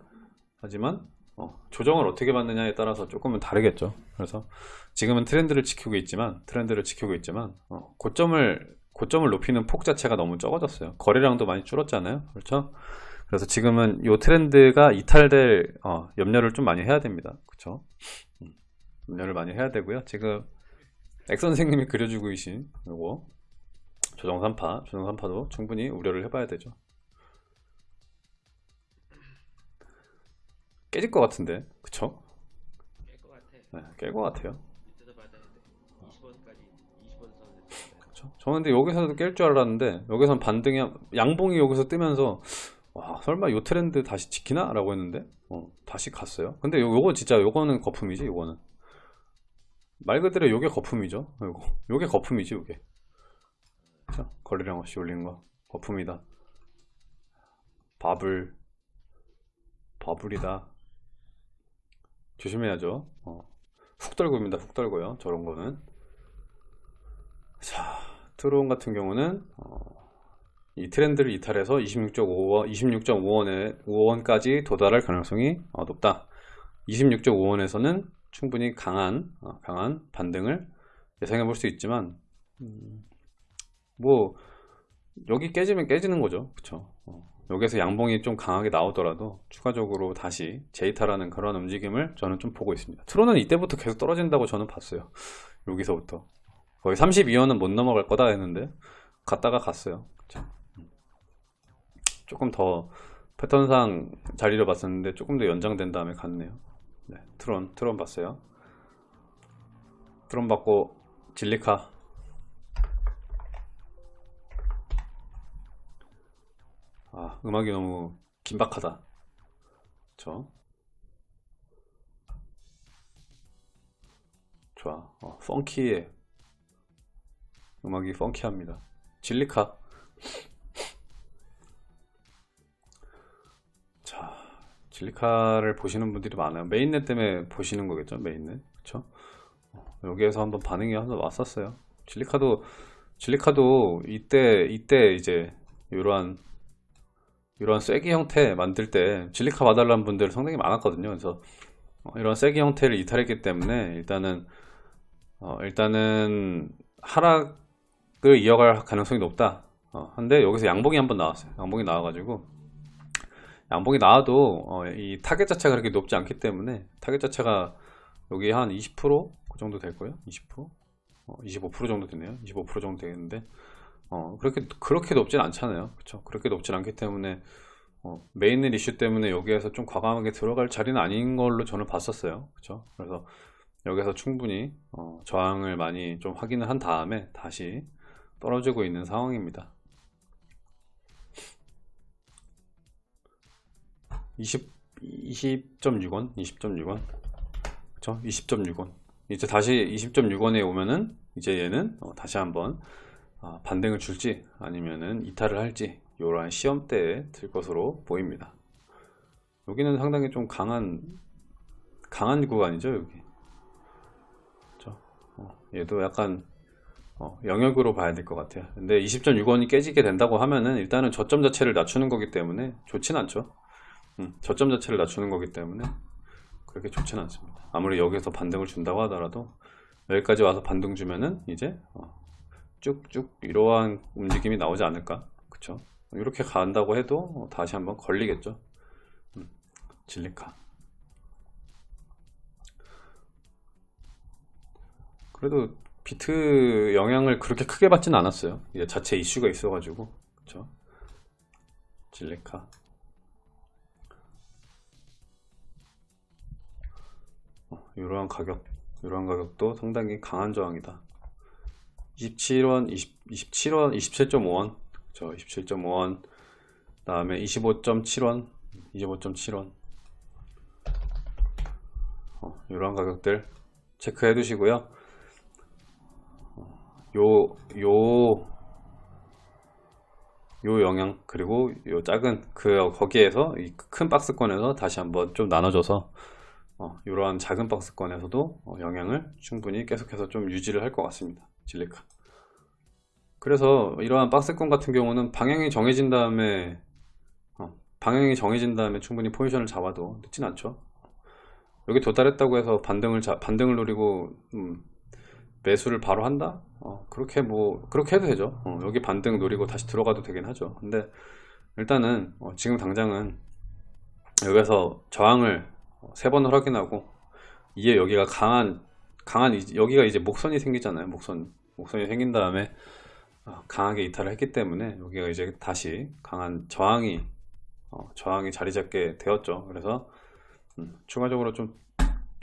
하지만 어, 조정을 어떻게 받느냐에 따라서 조금은 다르겠죠. 그래서 지금은 트렌드를 지키고 있지만 트렌드를 지키고 있지만 어, 고점을 고점을 높이는 폭 자체가 너무 적어졌어요. 거래량도 많이 줄었잖아요. 그렇죠? 그래서 지금은 이 트렌드가 이탈될 어, 염려를 좀 많이 해야 됩니다. 그렇죠? 음, 염려를 많이 해야 되고요. 지금 엑 선생님이 그려주고 계신 요거 조정 3파, 조정 3파도 충분히 우려를 해봐야 되죠. 깨질 것 같은데, 그쵸? 깰것 같아. 네, 깰것 같아요. 그쵸? 저는 근데 여기서도 깰 줄 알았는데 여기선 반등이 양봉이 여기서 뜨면서 와 설마 요 트렌드 다시 지키나? 라고 했는데 어, 다시 갔어요. 근데 요, 요거 진짜 요거는 거품이지 요거는. 말 그대로 요게 거품이죠. 요거. 요게 거품이지 요게. 자 거래량 없이 올린 거. 거품이다. 바블. 바블이다. 조심해야죠. 어. 훅 떨고입니다 훅 떨고요 저런 거는. 자, 트론 같은 경우는 어, 이 트렌드를 이탈해서 26.5원, 26.5원에 5원까지 도달할 가능성이 어, 높다. 26.5원에서는 충분히 강한 어, 강한 반등을 예상해 볼 수 있지만 음, 뭐 여기 깨지면 깨지는 거죠, 그렇죠? 여기서 양봉이 좀 강하게 나오더라도 추가적으로 다시 재이탈하는 그런 움직임을 저는 좀 보고 있습니다. 트론은 이때부터 계속 떨어진다고 저는 봤어요. 여기서부터. 거의 32원은 못 넘어갈 거다 했는데 갔다가 갔어요. 그쵸? 조금 더 패턴상 자리를 봤었는데 조금 더 연장된 다음에 갔네요. 네, 트론, 트론 봤어요. 트론 받고 진리카. 아, 음악이 너무 긴박하다. 그쵸? 좋아. 어, funky해. 음악이 funky합니다. 질리카. 자, 질리카를 보시는 분들이 많아요. mainnet 때문에 보시는 거겠죠? mainnet. 그쵸? 어, 여기에서 한번 반응이 한번 왔었어요. 질리카도, 질리카도 이때, 이때 이제, 이러한, 이러한 쐐기 형태 만들 때 질리카 봐달라는 분들 상당히 많았거든요. 그래서 어, 이런 쐐기 형태를 이탈했기 때문에 일단은, 어, 일단은 하락 을 이어갈 가능성이 높다. 어, 근데 여기서 양봉이 한번 나왔어요. 양봉이 나와가지고 양봉이 나와도 어, 이 타겟 자체가 그렇게 높지 않기 때문에 타겟 자체가 여기 한 20%그 정도 될 거예요. 20%? 어, 25% 정도 되네요. 25% 정도 되겠는데 어, 그렇게 그렇게 높진 않잖아요. 그렇죠? 그렇게 높진 않기 때문에 어, mainnet 이슈 때문에 여기에서 좀 과감하게 들어갈 자리는 아닌 걸로 저는 봤었어요. 그렇죠? 그래서 여기서 충분히 어, 저항을 많이 좀 확인을 한 다음에 다시 떨어지고 있는 상황입니다. 20 20.6원? 20.6원? 그쵸? 20.6원. 이제 다시 20.6원에 오면은 이제 얘는 어, 다시 한번 아, 반등을 줄지 아니면은 이탈을 할지 이러한 시험대에 들 것으로 보입니다. 여기는 상당히 좀 강한 강한 구간이죠 여기. 그쵸? 어, 얘도 약간 어, 영역으로 봐야 될 것 같아요. 근데 20.6원이 깨지게 된다고 하면은 일단은 저점 자체를 낮추는 거기 때문에 좋진 않죠. 음, 저점 자체를 낮추는 거기 때문에 그렇게 좋진 않습니다. 아무리 여기서 반등을 준다고 하더라도 여기까지 와서 반등 주면은 이제 어, 쭉쭉 이러한 움직임이 나오지 않을까? 그쵸? 이렇게 간다고 해도 어, 다시 한번 걸리겠죠? 음, 진리카. 그래도 비트 영향을 그렇게 크게 받지는 않았어요. 이제 자체 이슈가 있어 가지고. 그쵸? 진리카. 어, 이러한 가격 이러한 가격도 상당히 강한 저항이다. 27원 20, 27원 27.5원. 저 27.5원. 다음에 25.7원 25.7원. 어, 이러한 가격들 체크해 두시고요 요, 요, 요 영향, 그리고 요 작은, 그, 거기에서, 이 큰 박스권에서 다시 한번 좀 나눠줘서, 어, 이러한 작은 박스권에서도 어, 영향을 충분히 계속해서 좀 유지를 할 것 같습니다. 진리카. 그래서 이러한 박스권 같은 경우는 방향이 정해진 다음에, 어, 방향이 정해진 다음에 충분히 포지션을 잡아도 늦진 않죠. 여기 도달했다고 해서 반등을, 자, 반등을 노리고, 음, 매수를 바로 한다? 어, 그렇게 뭐 그렇게 해도 되죠. 어, 여기 반등 노리고 다시 들어가도 되긴 하죠. 근데 일단은 어, 지금 당장은 여기서 저항을 어, 세 번을 확인하고 이에 여기가 강한 강한 이- 여기가 이제 목선이 생기잖아요. 목선 목선이 생긴 다음에 어, 강하게 이탈을 했기 때문에 여기가 이제 다시 강한 저항이 어, 저항이 자리 잡게 되었죠. 그래서 음, 추가적으로 좀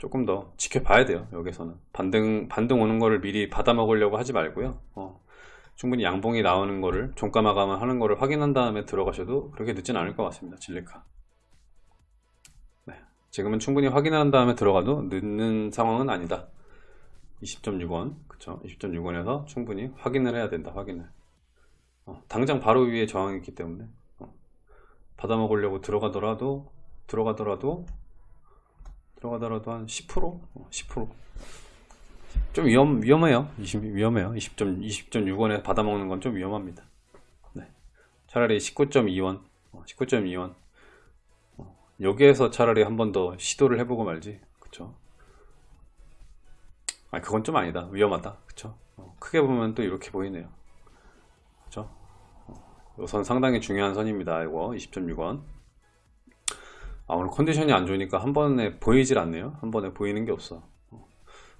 조금 더 지켜봐야 돼요 여기서는. 반등 반등 오는 거를 미리 받아 먹으려고 하지 말고요. 어, 충분히 양봉이 나오는 거를 종가 마감을 하는 거를 확인한 다음에 들어가셔도 그렇게 늦진 않을 것 같습니다 진리카. 네, 지금은 충분히 확인한 다음에 들어가도 늦는 상황은 아니다. 20.6원 그쵸? 20.6원에서 충분히 확인을 해야 된다 확인을. 어, 당장 바로 위에 저항이 있기 때문에 어, 받아 먹으려고 들어가더라도 들어가더라도 들어가더라도 한 10%? 어, 10%. 좀 위험, 위험해요. 20, 위험해요. 20점, 20.6원에 받아먹는 건 좀 위험합니다. 네. 차라리 19.2원, 어, 19.2원. 어, 여기에서 차라리 한 번 더 시도를 해보고 말지. 그쵸? 아, 그건 좀 아니다. 위험하다. 그쵸? 어, 크게 보면 또 이렇게 보이네요. 그쵸? 어, 요선 상당히 중요한 선입니다. 이거 20.6원. 아, 오늘 컨디션이 안 좋으니까 한 번에 보이질 않네요. 한 번에 보이는 게 없어. 어.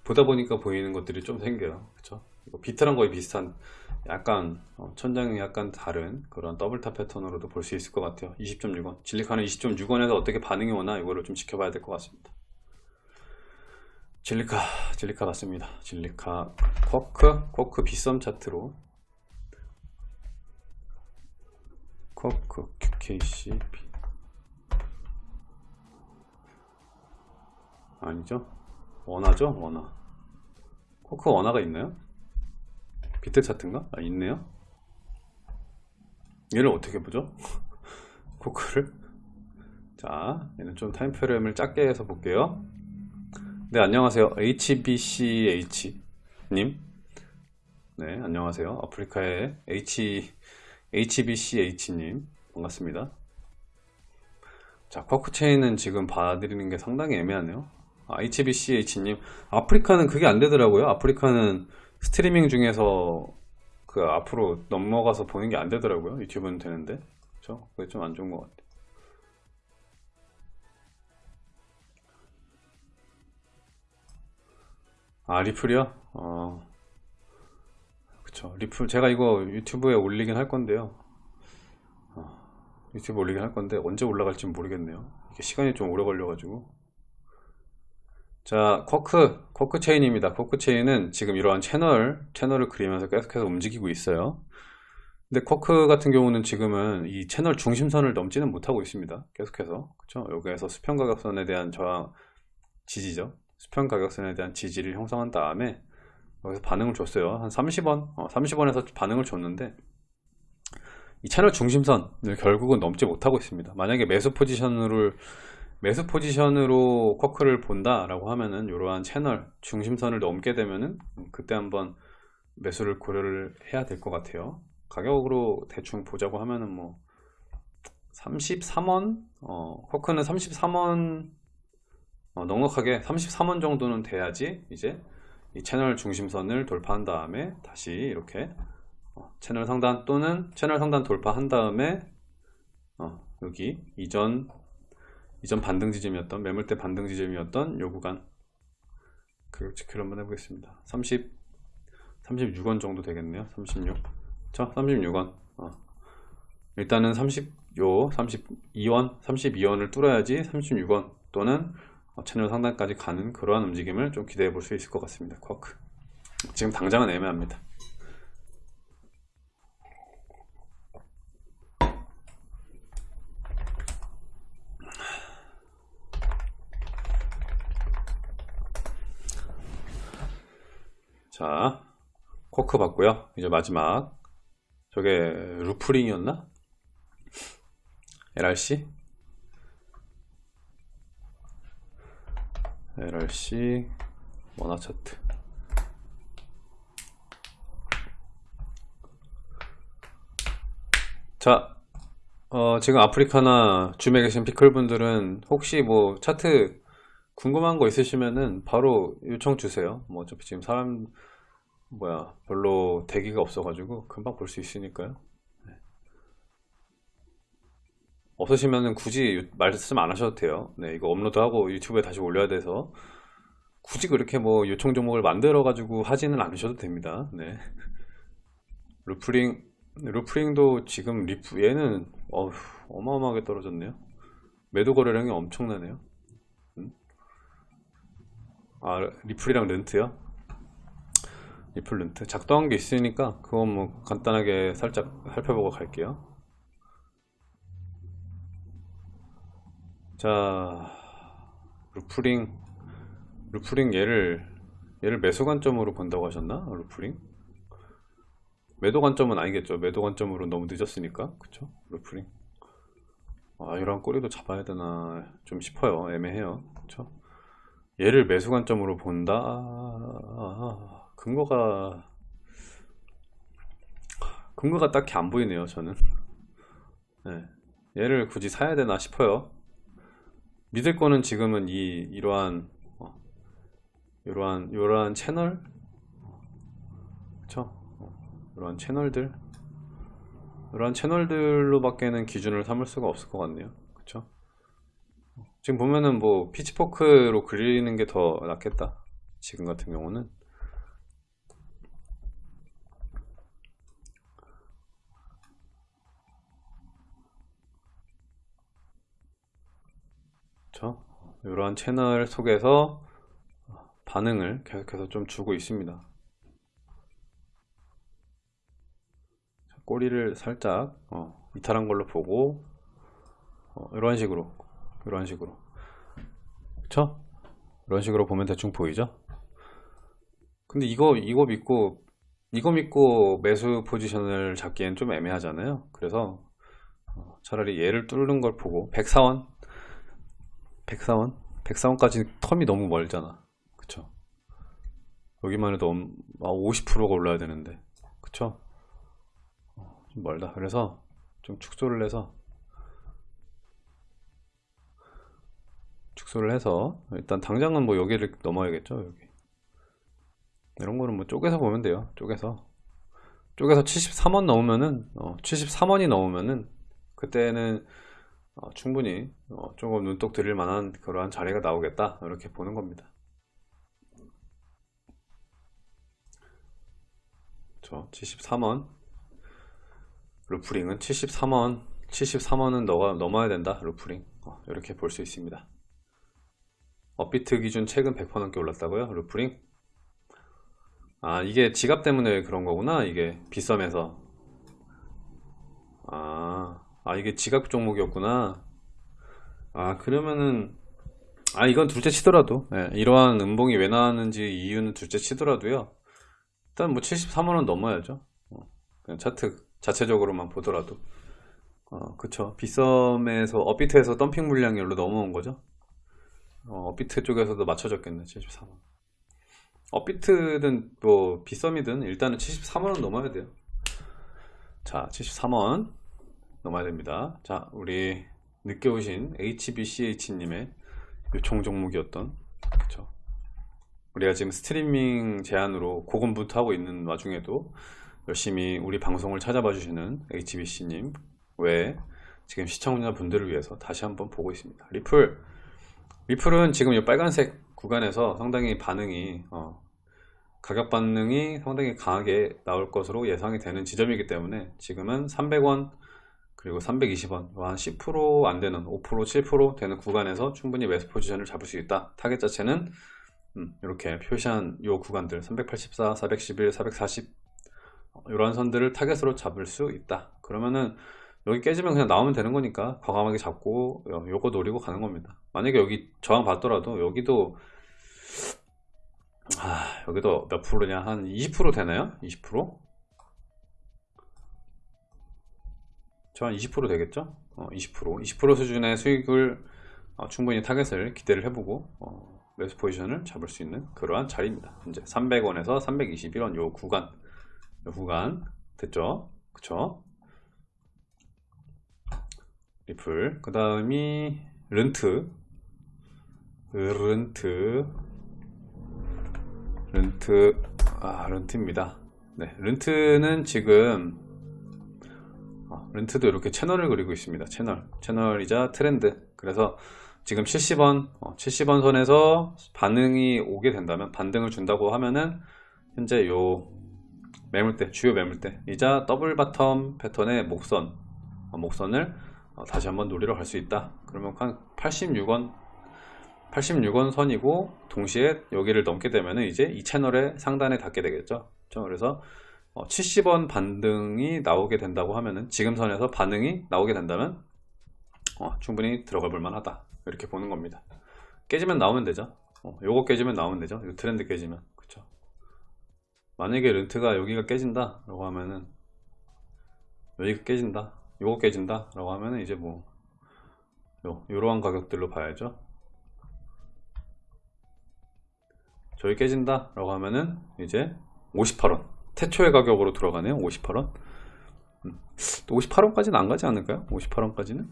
보다 보니까 보이는 것들이 좀 생겨요. 그쵸? 비트랑 거의 비슷한, 약간, 어, 천장이 약간 다른 그런 double top 패턴으로도 볼 수 있을 것 같아요. 20.6원. 질리카는 20.6원에서 어떻게 반응이 오나 이거를 좀 지켜봐야 될 것 같습니다. 질리카, 질리카 맞습니다. 질리카, 쿼크, 쿼크 빗썸 차트로. 쿼크, QKCP. 아니죠? 원화죠? 원화. 쿼크 원화가 있나요? 비트 차트인가? 아, 있네요. 얘를 어떻게 보죠? [LAUGHS] 쿼크를. 자, 얘는 좀 time frame을 작게 해서 볼게요. 네, 안녕하세요. HBCH 님. 네, 안녕하세요. 아프리카의 H, HBCH 님. 반갑습니다. 자, 쿼크 체인은 지금 봐드리는 게 상당히 애매하네요. 아, HBCH님, 아프리카는 그게 안 되더라고요. 아프리카는 스트리밍 중에서 그 앞으로 넘어가서 보는 게 안 되더라고요. 유튜브는 되는데. 그쵸? 그게 좀 안 좋은 것 같아요. 아, 리플이요? 어, 그쵸. 리플, 제가 이거 유튜브에 올리긴 할 건데요. 유튜브 올리긴 할 건데, 언제 올라갈지 모르겠네요. 이게 시간이 좀 오래 걸려가지고. 자, 쿼크, 쿼크 체인입니다. 쿼크 체인은 지금 이러한 채널, 채널을 그리면서 계속해서 움직이고 있어요. 근데 쿼크 같은 경우는 지금은 이 채널 중심선을 넘지는 못하고 있습니다. 계속해서. 그쵸? 여기에서 수평 가격선에 대한 저항, 지지죠. 수평 가격선에 대한 지지를 형성한 다음에 여기서 반응을 줬어요. 한 30원, 30원에서 반응을 줬는데 이 채널 중심선을 결국은 넘지 못하고 있습니다. 만약에 매수 포지션으로 매수 포지션으로 쿼크를 본다 라고 하면은 이러한 채널 중심선을 넘게 되면은 그때 한번 매수를 고려를 해야 될 것 같아요. 가격으로 대충 보자고 하면은 뭐 33원 어, 쿼크는 33원 어, 넉넉하게 33원 정도는 돼야지 이제 이 채널 중심선을 돌파한 다음에 다시 이렇게 어, 채널 상단 또는 채널 상단 돌파한 다음에 어, 여기 이전 이전 반등 지점이었던 매물대 반등 지점이었던 요 구간 그 체크를 한번 해보겠습니다 30 36원 정도 되겠네요 36 자, 36원. 어. 일단은 30, 요, 32원, 32원을 뚫어야지 36원 또는 어, 채널 상단까지 가는 그러한 움직임을 좀 기대해 볼 수 있을 것 같습니다. 쿼크. 지금 당장은 애매합니다. 자, 쿼크 봤고요. 이제 마지막 저게 루프링이었나? LRC? LRC 원화 차트 자 어, 지금 아프리카나 줌에 계신 피클 분들은 혹시 뭐 차트 궁금한 거 있으시면은 바로 요청 주세요 뭐 어차피 지금 사람 뭐야 별로 대기가 없어가지고 금방 볼 수 있으니까요 네. 없으시면은 굳이 유- 말씀 안 하셔도 돼요 네 이거 업로드하고 유튜브에 다시 올려야 돼서 굳이 그렇게 뭐 요청 종목을 만들어 가지고 하지는 않으셔도 됩니다 네 [LAUGHS] 루프링 루프링도 지금 리프 얘는 어휴, 어마어마하게 떨어졌네요 매도 거래량이 엄청나네요 음? 아 리플이랑 렌트요? 리플런트. 작동한 게 있으니까 그건 뭐 간단하게 살짝 살펴보고 갈게요. 자 루프링. 루프링 얘를 얘를 매수 관점으로 본다고 하셨나? 루프링? 매도 관점은 아니겠죠. 매도 관점으로 너무 늦었으니까. 그쵸? 루프링. 아 이런 꼬리도 잡아야 되나 좀 싶어요. 애매해요. 그쵸? 얘를 매수 관점으로 본다. 아, 근거가 근거가 딱히 안 보이네요 저는. 네. 얘를 굳이 사야 되나 싶어요. 믿을 거는 지금은 이 이러한 어, 이러한 이러한 채널? 그쵸? 어, 이러한 채널들? 이러한 채널들로 밖에는 기준을 삼을 수가 없을 것 같네요. 그쵸? 지금 보면은 뭐 피치포크로 그리는 게 더 낫겠다. 지금 같은 경우는 그렇죠? 이러한 채널 속에서 반응을 계속해서 좀 주고 있습니다. 꼬리를 살짝 어, 이탈한 걸로 보고 어, 이런 식으로 이런 식으로 그쵸? 이런 식으로 보면 대충 보이죠? 근데 이거 이거 믿고 이거 믿고 매수 포지션을 잡기엔 좀 애매하잖아요. 그래서 어, 차라리 얘를 뚫는 걸 보고 104원 104원? 104원까지 텀이 너무 멀잖아. 그쵸? 여기만 해도 50%가 올라야 되는데. 그쵸? 어, 좀 멀다. 그래서 좀 축소를 해서 축소를 해서 일단 당장은 뭐 여기를 넘어야겠죠. 여기. 이런 거는 뭐 쪼개서 보면 돼요. 쪼개서. 쪼개서 73원 넘으면은 어, 73원이 넘으면은 그때는 어, 충분히 어, 조금 눈독 들일 만한 그러한 자리가 나오겠다. 이렇게 보는 겁니다. 저 73원. 루프링은 73원. 73원은 너가 넘어야 된다 루프링. 어, 이렇게 볼 수 있습니다. 업비트 기준 최근 100% 넘게 올랐다고요 루프링? 아 이게 지갑 때문에 그런 거구나 이게. 비썸에서. 아, 아 이게 지각 종목이었구나. 아 그러면은 아 이건 둘째 치더라도 예, 이러한 음봉이 왜 나왔는지 이유는 둘째 치더라도요. 일단 뭐 73원은 넘어야죠. 어, 그냥 차트 자체적으로만 보더라도. 어, 그쵸. 빗썸에서 업비트에서 덤핑 물량이 여기로 넘어온 거죠. 어, 업비트 쪽에서도 맞춰졌겠네. 73원. 업비트든 뭐 빗썸이든 일단은 73원은 넘어야 돼요. 자, 73원 넘어야 됩니다. 자, 우리 늦게 오신 HBCH님의 요청 종목이었던 그쵸. 우리가 지금 스트리밍 제한으로 고군분투하고 있는 와중에도 열심히 우리 방송을 찾아봐 주시는 HBC님 외에 지금 시청자분들을 위해서 다시 한번 보고 있습니다. 리플 리플은 지금 이 빨간색 구간에서 상당히 반응이 어, 가격 반응이 상당히 강하게 나올 것으로 예상이 되는 지점이기 때문에 지금은 300원 그리고 320원. 한 10%안 되는 5% 7% 되는 구간에서 충분히 매수 포지션을 잡을 수 있다. 타겟 자체는 음, 이렇게 표시한 요 구간들 384, 411, 440 이러한 선들을 타겟으로 잡을 수 있다. 그러면은 여기 깨지면 그냥 나오면 되는 거니까 과감하게 잡고 요- 요거 노리고 가는 겁니다. 만약에 여기 저항 받더라도 여기도 아 여기도 몇 프로냐? 한 20% 되나요? 20%? 저한20% 되겠죠? 어, 20% 20% 수준의 수익을 어, 충분히 타겟을 기대를 해보고 어, 매수 포지션을 잡을 수 있는 그러한 자리입니다. 현재 300원에서 321원 요 구간. 요 구간. 됐죠? 그쵸? 리플. 그 다음이 른트. 른트. 른트. 아 른트입니다. 네 른트는 지금 어, 른트도 이렇게 채널을 그리고 있습니다. 채널. 채널이자 트렌드. 그래서 지금 70원 어, 70원 선에서 반응이 오게 된다면 반등을 준다고 하면은 현재 요 매물대 주요 매물대 이자 double bottom 패턴의 목선 어, 목선을 어, 다시 한번 노리러 갈 수 있다. 그러면 한 86원 86원 선이고 동시에 여기를 넘게 되면 이제 이 채널의 상단에 닿게 되겠죠. 그렇죠? 그래서 70원 반등이 나오게 된다고 하면은 지금 선에서 반응이 나오게 된다면 어, 충분히 들어가 볼 만하다. 이렇게 보는 겁니다. 깨지면 나오면 되죠. 어, 요거 깨지면 나오면 되죠. 이 트렌드 깨지면. 그쵸? 만약에 른트가 여기가 깨진다 라고 하면은 여기가 깨진다 요거 깨진다 라고 하면은 이제 뭐 요, 요러한 가격들로 봐야죠. 저기 깨진다 라고 하면은 이제 58원 태초의 가격으로 들어가네요 58원? 음, 또 58원까지는 안 가지 않을까요? 58원까지는?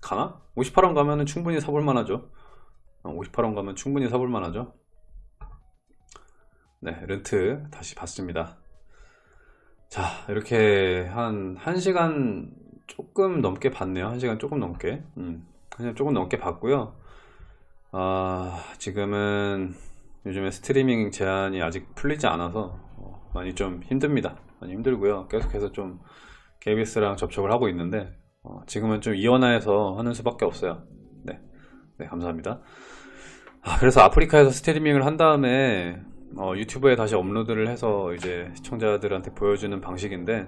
가나? 58원 가면은 충분히 사볼 만 하죠. 58원 가면 충분히 사볼 만 하죠. 네 렌트 다시 봤습니다. 자 이렇게 한 1시간 조금 넘게 봤네요. 1시간 조금 넘게. 음, 그냥 조금 넘게 봤고요. 아 지금은 요즘에 스트리밍 제한이 아직 풀리지 않아서 어, 많이 좀 힘듭니다. 많이 힘들고요. 계속해서 좀 KBS랑 접촉을 하고 있는데 어, 지금은 좀 이원화해서 하는 수밖에 없어요. 네, 네 감사합니다. 아, 그래서 아프리카에서 스트리밍을 한 다음에 어, 유튜브에 다시 업로드를 해서 이제 시청자들한테 보여주는 방식인데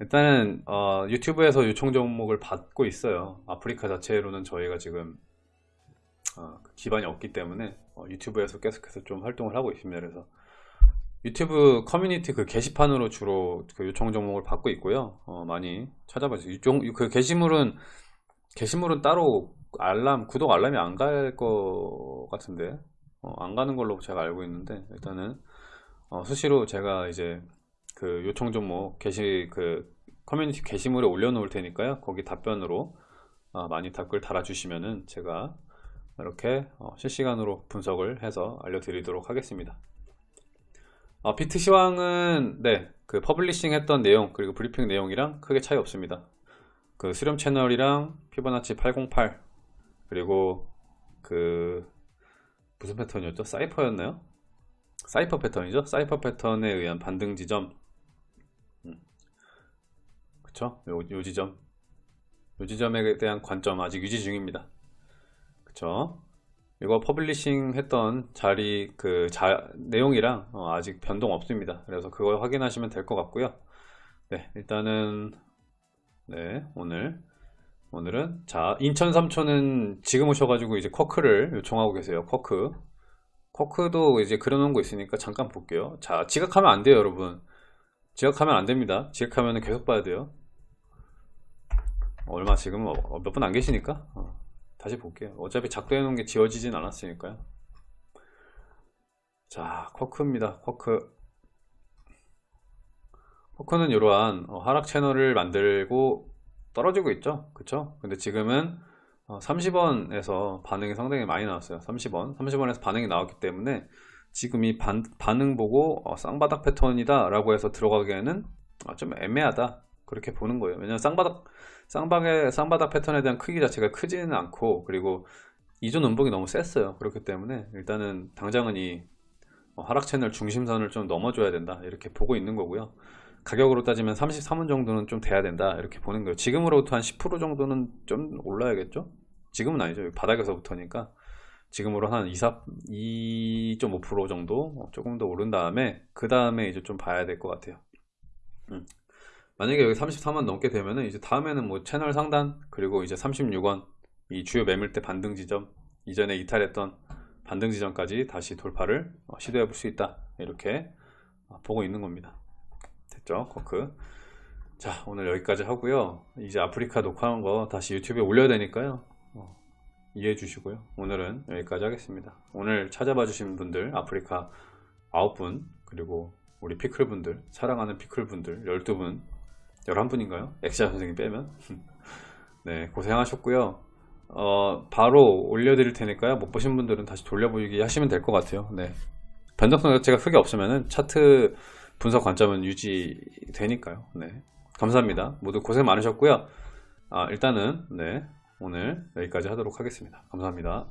일단은 어, 유튜브에서 요청 종목을 받고 있어요. 아프리카 자체로는 저희가 지금 어, 그 기반이 없기 때문에 어, 유튜브에서 계속해서 좀 활동을 하고 있습니다. 그래서 유튜브 커뮤니티 그 게시판으로 주로 그 요청 종목을 받고 있고요. 어, 많이 찾아봐주세요. 요청, 그 게시물은 게시물은 따로 알람 구독 알람이 안갈거 같은데 어, 안 가는 걸로 제가 알고 있는데 일단은 어, 수시로 제가 이제 그 요청 종목 게시 그 커뮤니티 게시물에 올려놓을 테니까요. 거기 답변으로 어, 많이 댓글 달아주시면은 제가 이렇게 어, 실시간으로 분석을 해서 알려드리도록 하겠습니다 어, 비트 시황은 네, 그 publishing 했던 내용 그리고 브리핑 내용이랑 크게 차이 없습니다 그 수렴 채널이랑 피보나치 808 그리고 그 무슨 패턴이었죠? cypher였나요? 사이퍼 패턴이죠? 사이퍼 패턴에 의한 반등 지점 음. 그쵸? 요, 요 지점 요 지점에 대한 관점 아직 유지 중입니다 그쵸? 이거 publishing 했던 자리 그 자, 내용이랑 어, 아직 변동 없습니다 그래서 그걸 확인하시면 될 것 같고요 네 일단은 네, 오늘 오늘은 자 인천 삼촌님 지금 오셔가지고 이제 쿼크를 요청하고 계세요. 쿼크 쿼크도 이제 그려놓은 거 있으니까 잠깐 볼게요. 자 지각하면 안 돼요, 여러분. 지각하면 안 됩니다. 지각하면 계속 봐야 돼요. 얼마 지금 몇 분 안 계시니까 어, 다시 볼게요. 어차피 작도해 놓은 게 지워지진 않았으니까요. 자 쿼크입니다. 쿼크 포크는 이러한 어, 하락 채널을 만들고 떨어지고 있죠 그쵸 근데 지금은 30원에서 반응이 상당히 많이 나왔어요 30원 30원에서 반응이 나왔기 때문에 지금 이 반, 반응 보고 어, 쌍바닥 패턴이다 라고 해서 들어가기에는 어, 좀 애매하다 그렇게 보는 거예요. 왜냐면 쌍바닥 쌍방의 쌍바닥 패턴에 대한 크기 자체가 크지는 않고 그리고 이전 음봉이 너무 셌어요. 그렇기 때문에 일단은 당장은 이 어, 하락 채널 중심선을 좀 넘어줘야 된다. 이렇게 보고 있는 거고요. 가격으로 따지면 33원 정도는 좀 돼야 된다. 이렇게 보는 거예요. 지금으로부터 한 10% 정도는 좀 올라야겠죠? 지금은 아니죠. 바닥에서부터니까. 지금으로 한 2, 2.5% 정도 조금 더 오른 다음에 그 다음에 이제 좀 봐야 될 것 같아요. 음. 만약에 여기 33원 넘게 되면은 이제 다음에는 뭐 채널 상단 그리고 이제 36원 이 주요 매물대 반등 지점 이전에 이탈했던 반등 지점까지 다시 돌파를 어, 시도해 볼 수 있다. 이렇게 어, 보고 있는 겁니다. 됐죠? 코크. 자 오늘 여기까지 하고요. 이제 아프리카 녹화한 거 다시 유튜브에 올려야 되니까요. 어, 이해해 주시고요. 오늘은 여기까지 하겠습니다. 오늘 찾아봐 주신 분들 아프리카 9분 그리고 우리 피클 분들 사랑하는 피클 분들 12분 11분인가요? 엑시아 선생님 빼면 [LAUGHS] 네 고생하셨고요 어, 바로 올려드릴 테니까요 못 보신 분들은 다시 돌려보기 하시면 될 것 같아요 네 변동성 자체가 크게 없으면은 차트 분석 관점은 유지되니까요. 네. 감사합니다. 모두 고생 많으셨고요. 아, 일단은 네, 오늘 여기까지 하도록 하겠습니다. 감사합니다.